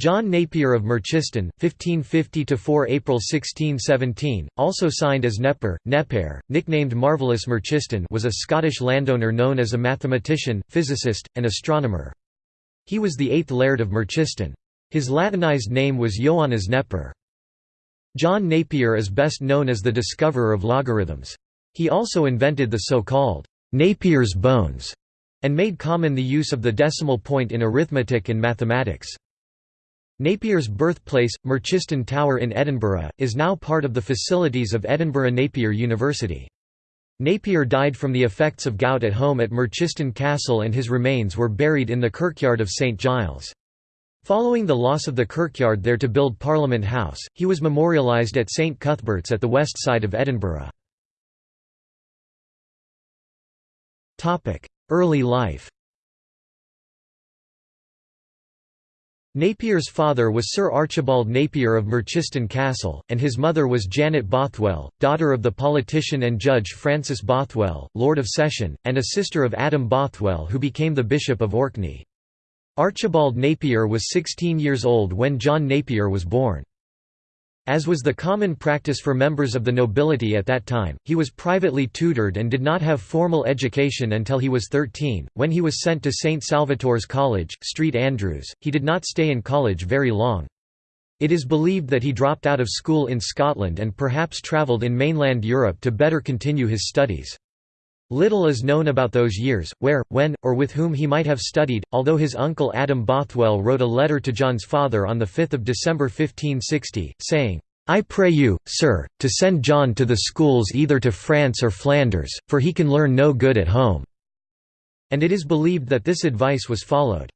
John Napier of Merchiston, 1550–4 April 1617, also signed as Neper, Nepair, nicknamed Marvellous Merchiston was a Scottish landowner known as a mathematician, physicist, and astronomer. He was the eighth laird of Merchiston. His Latinized name was Ioannes Neper. John Napier is best known as the discoverer of logarithms. He also invented the so-called Napier's bones, and made common the use of the decimal point in arithmetic and mathematics. Napier's birthplace, Merchiston Tower in Edinburgh, is now part of the facilities of Edinburgh Napier University. Napier died from the effects of gout at home at Merchiston Castle and his remains were buried in the kirkyard of St Giles. Following the loss of the kirkyard there to build Parliament House, he was memorialised at St Cuthbert's at the west side of Edinburgh. Early life Napier's father was Sir Archibald Napier of Merchiston Castle, and his mother was Janet Bothwell, daughter of the politician and judge Francis Bothwell, Lord of Session, and a sister of Adam Bothwell who became the Bishop of Orkney. Archibald Napier was 16 years old when John Napier was born. As was the common practice for members of the nobility at that time, he was privately tutored and did not have formal education until he was 13, when he was sent to St Salvator's College, St Andrews. He did not stay in college very long. It is believed that he dropped out of school in Scotland and perhaps travelled in mainland Europe to better continue his studies. Little is known about those years, where, when, or with whom he might have studied, although his uncle Adam Bothwell wrote a letter to John's father on 5 December 1560, saying, I pray you, sir, to send John to the schools either to France or Flanders, for he can learn no good at home." And it is believed that this advice was followed.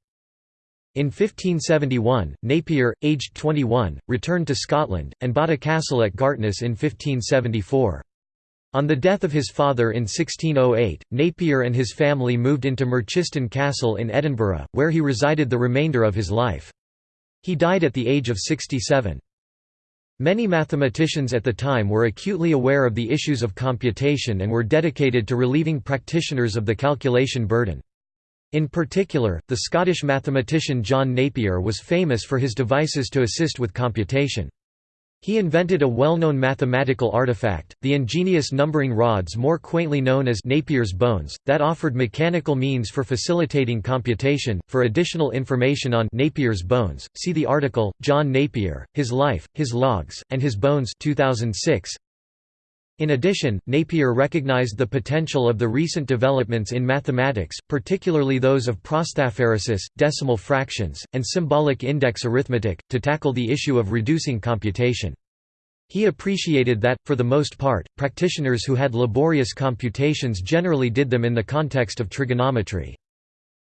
In 1571, Napier, aged 21, returned to Scotland, and bought a castle at Gartness in 1574. On the death of his father in 1608, Napier and his family moved into Merchiston Castle in Edinburgh, where he resided the remainder of his life. He died at the age of 67. Many mathematicians at the time were acutely aware of the issues of computation and were dedicated to relieving practitioners of the calculation burden. In particular, the Scottish mathematician John Napier was famous for his devices to assist with computation. He invented a well-known mathematical artifact, the ingenious numbering rods more quaintly known as Napier's bones, that offered mechanical means for facilitating computation. For additional information on Napier's bones, see the article John Napier: His Life, His Logs, and His Bones 2006. In addition, Napier recognized the potential of the recent developments in mathematics, particularly those of prosthaphaeresis, decimal fractions, and symbolic index arithmetic, to tackle the issue of reducing computation. He appreciated that, for the most part, practitioners who had laborious computations generally did them in the context of trigonometry.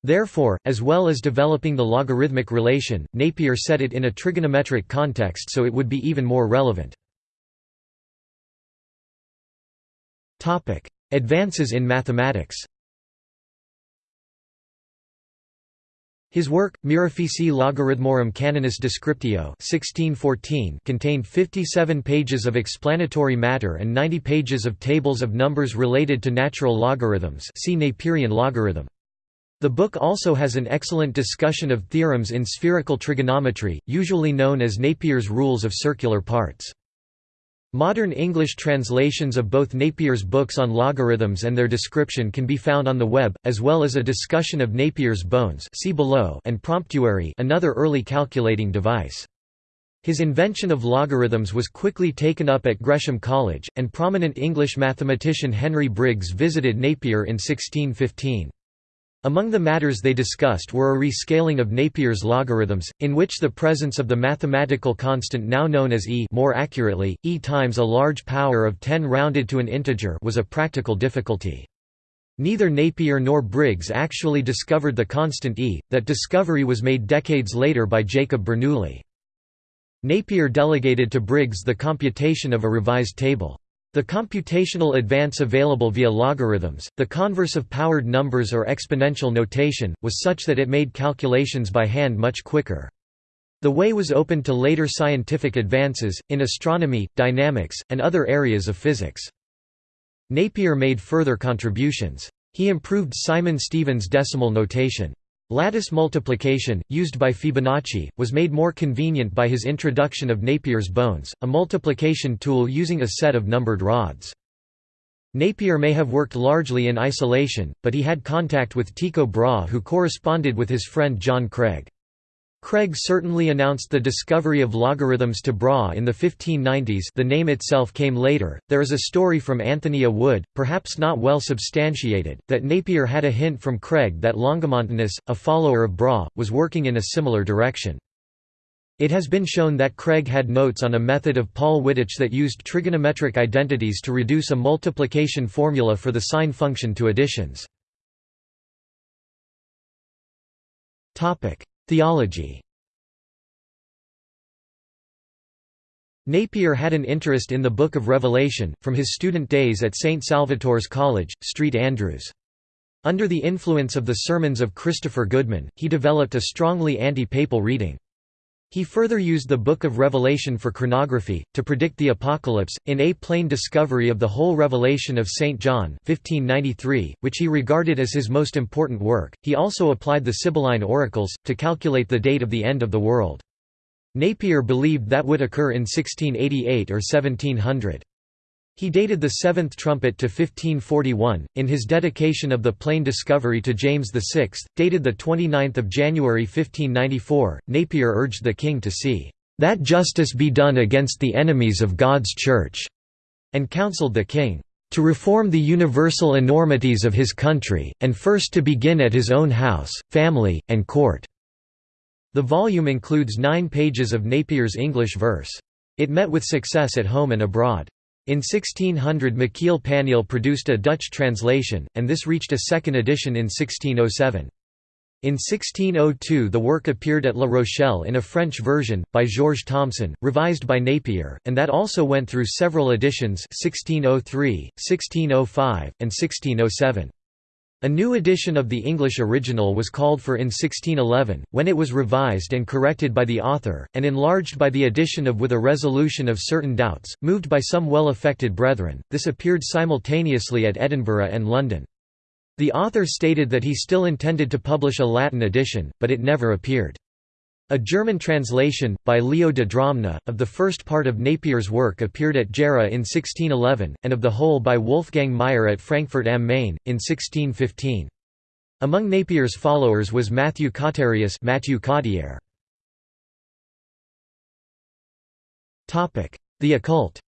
Therefore, as well as developing the logarithmic relation, Napier set it in a trigonometric context so it would be even more relevant. Advances in mathematics His work, Mirifici Logarithmorum Canonis Descriptio 1614 contained 57 pages of explanatory matter and 90 pages of tables of numbers related to natural logarithms see Naperian logarithm. The book also has an excellent discussion of theorems in spherical trigonometry, usually known as Napier's rules of circular parts. Modern English translations of both Napier's books on logarithms and their description can be found on the web, as well as a discussion of Napier's bones see below and Promptuary another early calculating device. His invention of logarithms was quickly taken up at Gresham College, and prominent English mathematician Henry Briggs visited Napier in 1615. Among the matters they discussed were a rescaling of Napier's logarithms, in which the presence of the mathematical constant now known as e more accurately, e times a large power of 10 rounded to an integer was a practical difficulty. Neither Napier nor Briggs actually discovered the constant e, that discovery was made decades later by Jacob Bernoulli. Napier delegated to Briggs the computation of a revised table. The computational advance available via logarithms, the converse of powered numbers or exponential notation, was such that it made calculations by hand much quicker. The way was open to later scientific advances, in astronomy, dynamics, and other areas of physics. Napier made further contributions. He improved Simon Stevin's decimal notation. Lattice multiplication, used by Fibonacci, was made more convenient by his introduction of Napier's bones, a multiplication tool using a set of numbered rods. Napier may have worked largely in isolation, but he had contact with Tycho Brahe who corresponded with his friend John Craig. Craig certainly announced the discovery of logarithms to Brahe in the 1590s the name itself came later. There is a story from Anthony. Wood, perhaps not well substantiated, that Napier had a hint from Craig that Longomontanus, a follower of Brahe, was working in a similar direction. It has been shown that Craig had notes on a method of Paul Wittich that used trigonometric identities to reduce a multiplication formula for the sine function to additions. Theology Napier had an interest in the Book of Revelation, from his student days at St. Salvator's College, St Andrews. Under the influence of the sermons of Christopher Goodman, he developed a strongly anti-papal reading. He further used the Book of Revelation for chronography, to predict the Apocalypse, in A Plain Discovery of the Whole Revelation of St. John 1593, which he regarded as his most important work. He also applied the Sibylline oracles, to calculate the date of the end of the world. Napier believed that would occur in 1688 or 1700. He dated the seventh trumpet to 1541. In his dedication of the plain discovery to James VI, dated 29 January 1594, Napier urged the king to see that justice be done against the enemies of God's Church, and counselled the king to reform the universal enormities of his country, and first to begin at his own house, family, and court." The volume includes nine pages of Napier's English verse. It met with success at home and abroad. In 1600 Michiel Panneel produced a Dutch translation, and this reached a second edition in 1607. In 1602 the work appeared at La Rochelle in a French version, by Georges Thomson, revised by Napier, and that also went through several editions 1603, 1605, and 1607. A new edition of the English original was called for in 1611, when it was revised and corrected by the author, and enlarged by the addition of with a resolution of certain doubts, moved by some well-affected brethren. This appeared simultaneously at Edinburgh and London. The author stated that he still intended to publish a Latin edition, but it never appeared. A German translation, by Leo de Dromna, of the first part of Napier's work appeared at Gera in 1611, and of the whole by Wolfgang Meyer at Frankfurt am Main, in 1615. Among Napier's followers was Matthew Cotterius Matthew The occult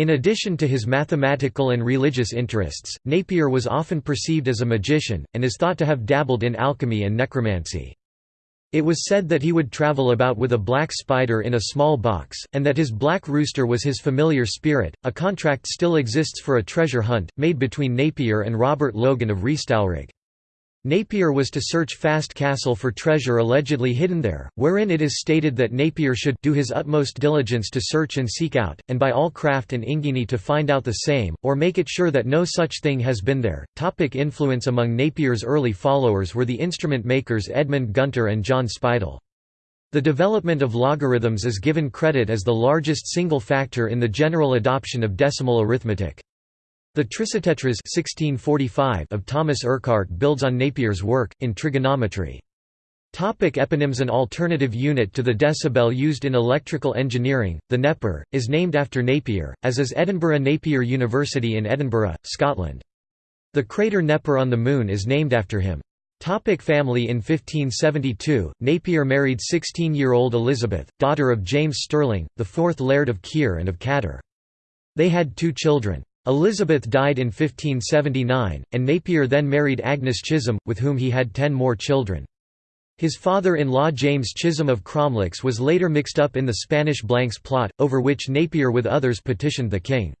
In addition to his mathematical and religious interests, Napier was often perceived as a magician, and is thought to have dabbled in alchemy and necromancy. It was said that he would travel about with a black spider in a small box, and that his black rooster was his familiar spirit. A contract still exists for a treasure hunt, made between Napier and Robert Logan of Restalrig. Napier was to search Fast Castle for treasure allegedly hidden there, wherein it is stated that Napier should do his utmost diligence to search and seek out, and by all craft and ingeny to find out the same, or make it sure that no such thing has been there. Topic influence Among Napier's early followers were the instrument makers Edmund Gunter and John Speidell. The development of logarithms is given credit as the largest single factor in the general adoption of decimal arithmetic. The Trissotetras 1645 of Thomas Urquhart builds on Napier's work, in trigonometry. Topic eponyms An alternative unit to the decibel used in electrical engineering, the Neper, is named after Napier, as is Edinburgh Napier University in Edinburgh, Scotland. The crater Neper on the Moon is named after him. Topic family In 1572, Napier married 16-year-old Elizabeth, daughter of James Stirling, the fourth Laird of Keir and of Cadder. They had two children. Elizabeth died in 1579, and Napier then married Agnes Chisholm, with whom he had ten more children. His father-in-law James Chisholm of Cromlix was later mixed up in the Spanish Blanks plot, over which Napier with others petitioned the king.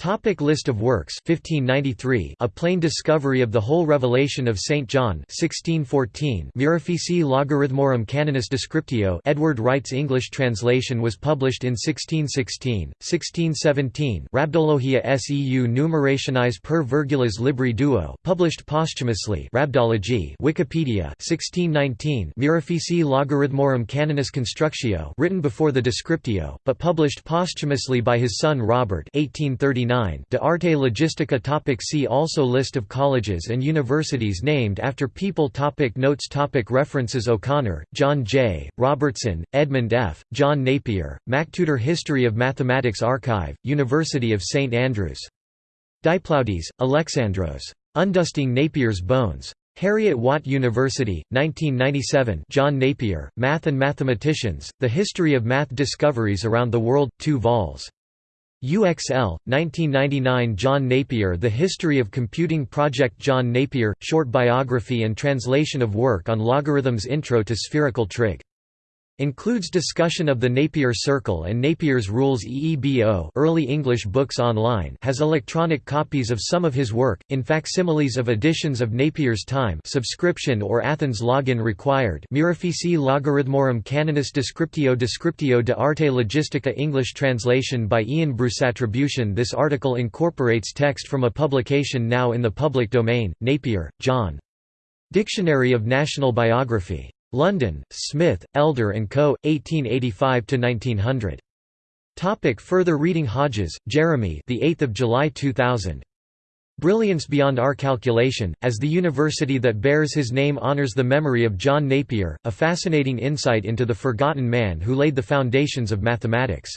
Topic list of works. 1593 A Plain Discovery of the Whole Revelation of St. John. 1614 Mirifici Logarithmorum Canonis Descriptio. Edward Wright's English translation was published in 1616, 1617 Rhabdologia seu numerationis per virgulas libri duo. Published posthumously. Rhabdology Wikipedia. 1619 Mirifici Logarithmorum Canonis Constructio. Written before the Descriptio, but published posthumously by his son Robert. 1839 1999 De Arte Logistica topic See also List of colleges and universities named after people topic Notes topic References O'Connor, John J., Robertson, Edmund F., John Napier, MacTutor History of Mathematics Archive, University of St Andrews. Diplaudes, Alexandros. Undusting Napier's Bones. Heriot-Watt University, 1997 John Napier, Math and Mathematicians, The History of Math Discoveries Around the World, 2 vols. UXL, 1999 John Napier The History of Computing Project John Napier, short biography and translation of work on logarithms Intro to Spherical Trig Includes discussion of the Napier Circle and Napier's Rules EEBO early English books online has electronic copies of some of his work, in facsimiles of editions of Napier's Time subscription or Athens login required Mirifici Logarithmorum Canonis Descriptio Descriptio de Arte Logistica English translation by Ian Bruce Attribution This article incorporates text from a publication now in the public domain, Napier, John. Dictionary of National Biography. London, Smith, Elder Co., 1885–1900. Topic further reading Hodges, Jeremy the 8th of July 2000. Brilliance Beyond Our Calculation, as the university that bears his name honors the memory of John Napier, a fascinating insight into the forgotten man who laid the foundations of mathematics.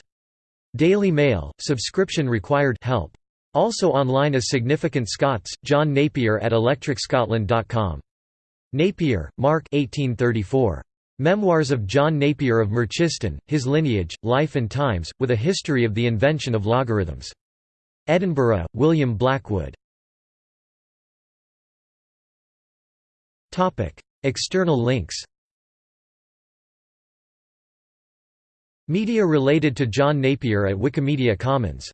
Daily Mail, subscription required help. Also online is Significant Scots, John Napier at electricscotland.com. Napier, Mark 1834. Memoirs of John Napier of Merchiston, His Lineage, Life and Times, with a History of the Invention of Logarithms. Edinburgh, William Blackwood. External links Media related to John Napier at Wikimedia Commons